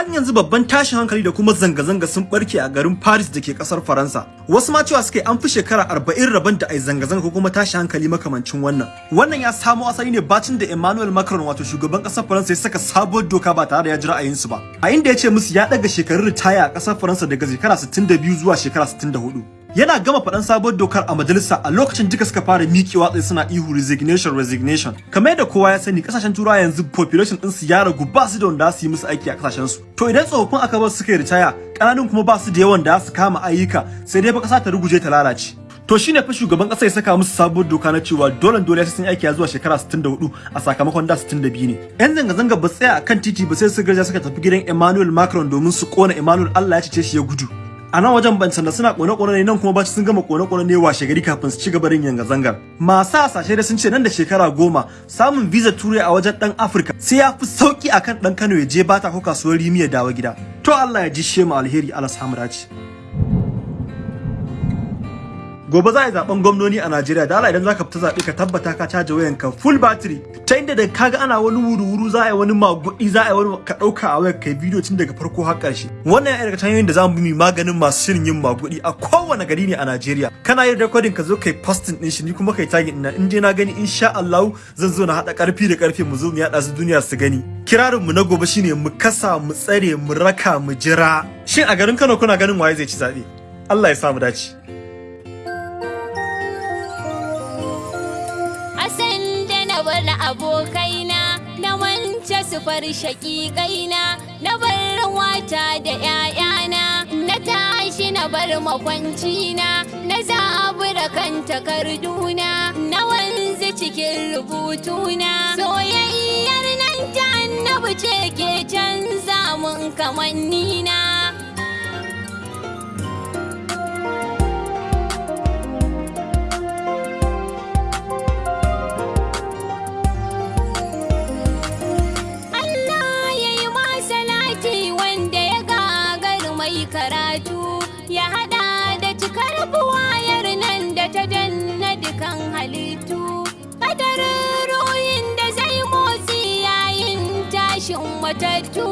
yanzu babban tashin hankali da kuma zanga-zanga sun barke a garin Paris da ke ƙasar Faransa. Wasu ma cewa suke an fi shekara arba'in rabon da ai zanga-zanga ko kuma tashin hankali makamancin wannan. Wannan ya samo asali ne bacin da Emmanuel Macron wato shugaban ƙasar Faransa ya saka sabuwar doka ba tare da ya ji ra'ayinsu ba. A inda ya ce musu ya daga shekarun ritaya a ƙasar Faransa daga shekara 62 zuwa shekara 64. Yana gama faɗan sabuwar dokar a majalisa a lokacin duka suka fara miƙewa tsaye suna ihu resignation resignation kamar yadda kowa ya sani ƙasashen turawa yanzu population din su ya ragu ba su da wanda su yi musu aiki a ƙasashen su to idan tsofaffin aka bar suka ritaya ƙananun kuma ba su da yawan da su kama ayyuka sai dai fa ƙasa ta ruguje ta lalace To shine fa shugaban kasa ya saka musu sabuwar doka na cewa dole dole sai sun aiki zuwa shekara 64 a sakamakon da 62 ne. Yan zanga zanga ba tsaya akan titi ba sai su garja suka tafi gidan Emmanuel Macron domin su kona Emmanuel Allah ya cece shi ya gudu. A nan wajen ban sanda suna kone-kone ne nan kuma ɓaci sun gama kone-kone ne washe gari kafin su ci gaba da yanga zangar masu hasashe da sun ce nan da shekara goma samun visa turai a wajen dan afirka sai ya fi sauƙi akan dan kano ya je bata ko kasuwar rimi ya dawo gida. To allah ya ji shema alheri ala samu dace. Gobe za a yi zaɓen gwamnoni a Najeriya. Da Allah idan zaka fita zaɓe ka tabbata ka caja wayanka full battery. Ta inda da kaga ana wani wuru-wuru za a yi wani magudi za a yi wani ka ɗauka a wayar kai bidiyo tun daga farko har ƙarshe wannan yana daga hanyoyin da za mu bi maganin masu shirin yin magudi a kowane gari ne a Najeriya. Kana yin recording ka zo kai posting din shi ni kuma kai tagging ina in dai na gani insha Allah zan zo na hada ƙarfi da ƙarfe mu zo mu yada su duniya su gani. Kirarin mu na gobe shine mu kasa mu tsare mu raka mu jira. Shin a garin Kano kuna ganin waye zai ci zaɓe Allah ya sa mu dace. Abokaina na wance su far shaƙiƙaina na bar wata da ‘ya'yana na tashi na bar makwancina na zabura kan takarduna na wanzu cikin rubutuna. Soyayyar nan ta annabi ce ke canza mun kamannina. Karatu ya hada da cikar buwayar nan da ta danna dukan halittu. Kadarin ruhin da zai motsi yayin tashin matattu.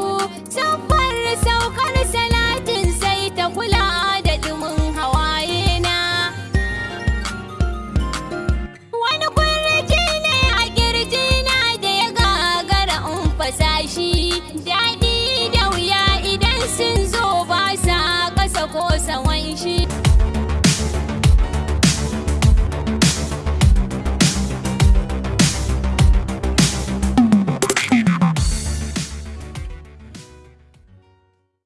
Saffar saukar salatin sai ta kula da dumin hawaye na. Wani kurji ne a ƙirji na da ya gagara in daɗi da wuya idan sun zo ba da kosa wanshi